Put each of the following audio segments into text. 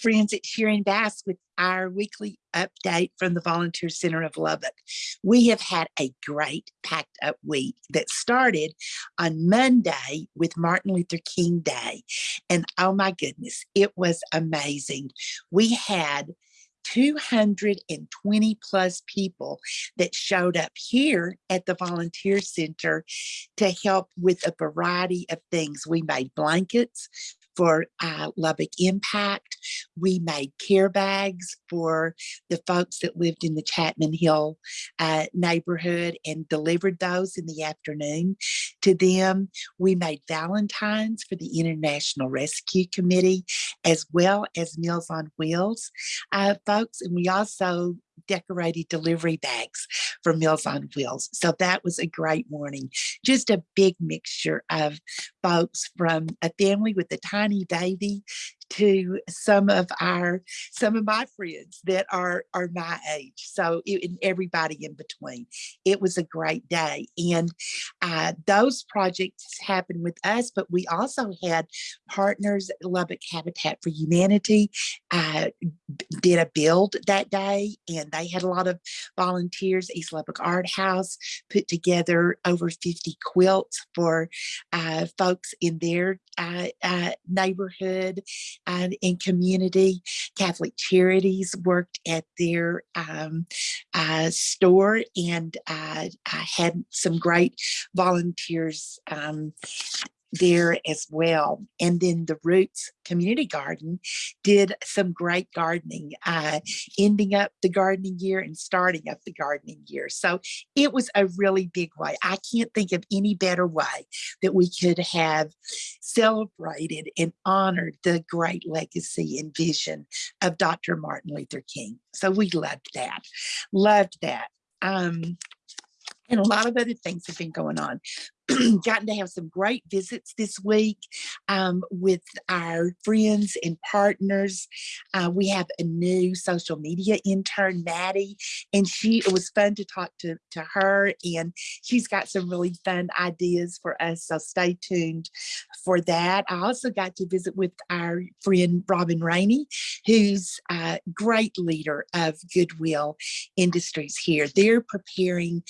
friends at Sharon Bass with our weekly update from the Volunteer Center of Lubbock. We have had a great packed up week that started on Monday with Martin Luther King Day. And oh my goodness, it was amazing. We had 220 plus people that showed up here at the volunteer center to help with a variety of things. We made blankets, for uh, Lubbock Impact. We made care bags for the folks that lived in the Chapman Hill uh, neighborhood and delivered those in the afternoon to them. We made Valentines for the International Rescue Committee, as well as Meals on Wheels uh, folks. And we also decorated delivery bags for Meals on Wheels. So that was a great morning. Just a big mixture of folks from a family with a tiny baby to some of our some of my friends that are are my age so it, and everybody in between. It was a great day and uh, those projects happened with us but we also had partners lubbock habitat for humanity uh, did a build that day and they had a lot of volunteers east lubbock art house put together over 50 quilts for uh, folks in their uh, uh, neighborhood and in community. Catholic Charities worked at their um, uh, store and uh, I had some great volunteers um, there as well. And then the Roots Community Garden did some great gardening, uh, ending up the gardening year and starting up the gardening year. So it was a really big way. I can't think of any better way that we could have celebrated and honored the great legacy and vision of Dr. Martin Luther King. So we loved that, loved that. Um, and a lot of other things have been going on. gotten to have some great visits this week um, with our friends and partners. Uh, we have a new social media intern, Maddie, and she it was fun to talk to, to her and she's got some really fun ideas for us. So stay tuned for that. I also got to visit with our friend Robin Rainey, who's a great leader of Goodwill Industries here. They're preparing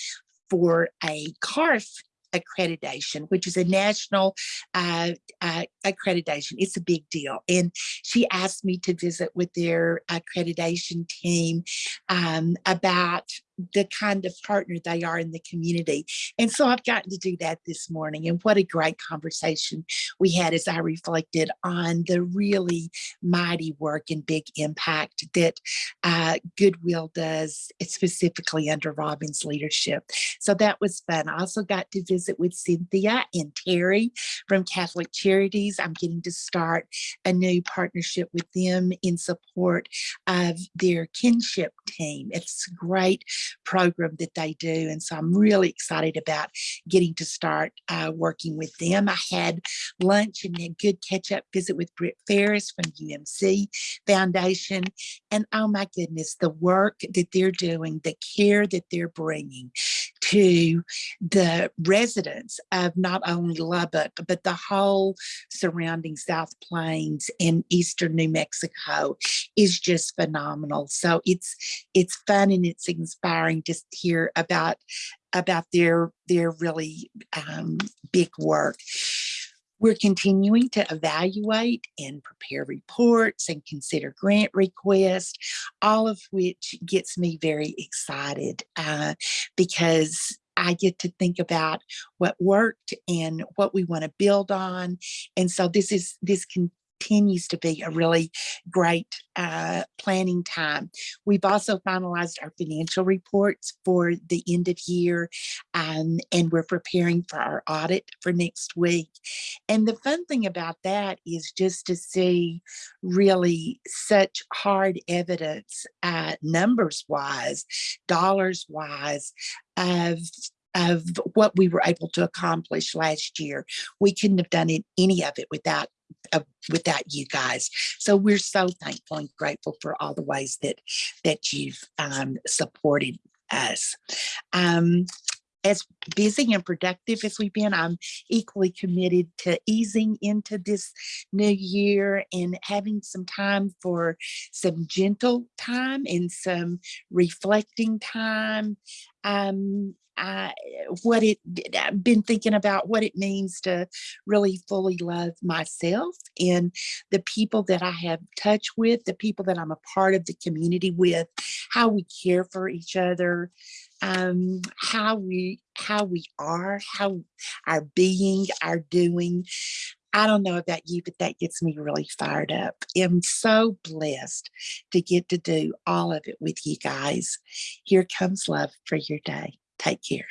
for a CARF accreditation, which is a national uh, uh, accreditation. It's a big deal. And she asked me to visit with their accreditation team um, about the kind of partner they are in the community. And so I've gotten to do that this morning. And what a great conversation we had as I reflected on the really mighty work and big impact that uh, Goodwill does, specifically under Robin's leadership. So that was fun. I also got to visit with Cynthia and Terry from Catholic Charities. I'm getting to start a new partnership with them in support of their kinship team. It's great program that they do. And so I'm really excited about getting to start uh, working with them. I had lunch and a good catch up visit with Britt Ferris from UMC Foundation. And oh my goodness, the work that they're doing, the care that they're bringing to the residents of not only Lubbock, but the whole surrounding South Plains and Eastern New Mexico is just phenomenal. So it's it's fun and it's inspiring to hear about about their their really um, big work. We're continuing to evaluate and prepare reports and consider grant requests, all of which gets me very excited uh, because I get to think about what worked and what we want to build on. And so this is this can continues to be a really great uh, planning time. We've also finalized our financial reports for the end of year um, and we're preparing for our audit for next week. And the fun thing about that is just to see really such hard evidence uh, numbers wise, dollars wise of of what we were able to accomplish last year. We couldn't have done it, any of it without uh, without you guys. So we're so thankful and grateful for all the ways that that you've um, supported us. Um, as busy and productive as we've been, I'm equally committed to easing into this new year and having some time for some gentle time and some reflecting time. Um, I, what it, I've been thinking about what it means to really fully love myself and the people that I have touch with, the people that I'm a part of the community with, how we care for each other, um, how we how we are, how our being, our doing. I don't know about you, but that gets me really fired up. I'm so blessed to get to do all of it with you guys. Here comes love for your day. Take care.